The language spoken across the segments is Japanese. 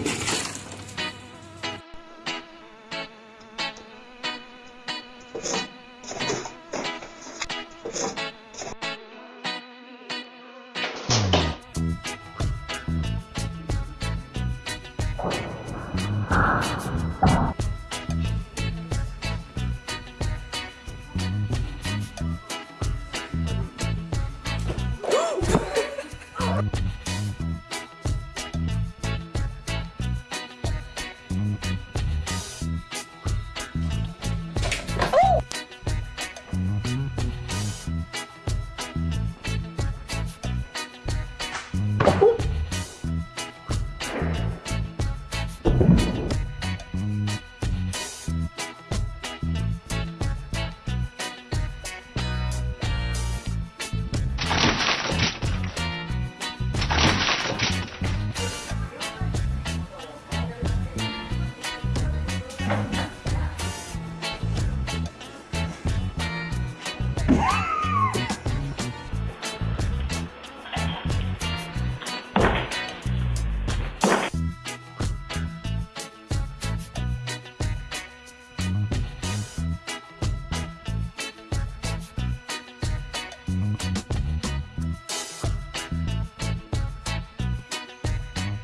you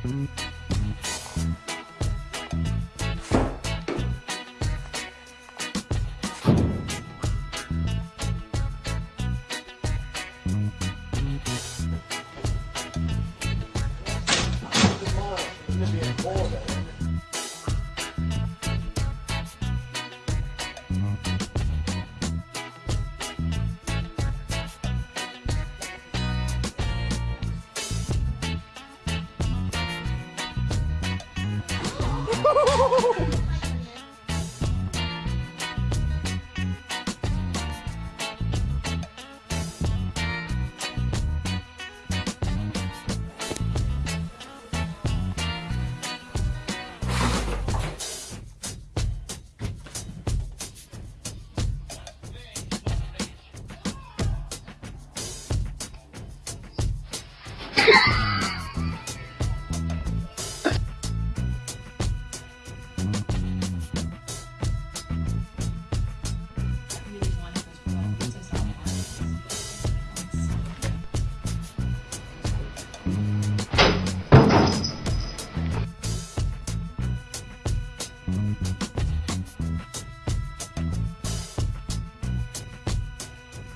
Mm-hmm. Oh!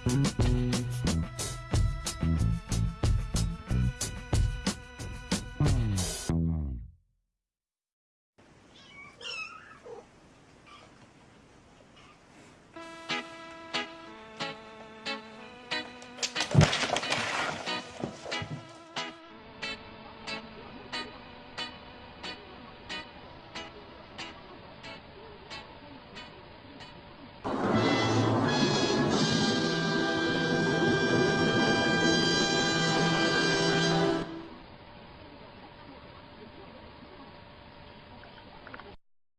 Mm-hmm.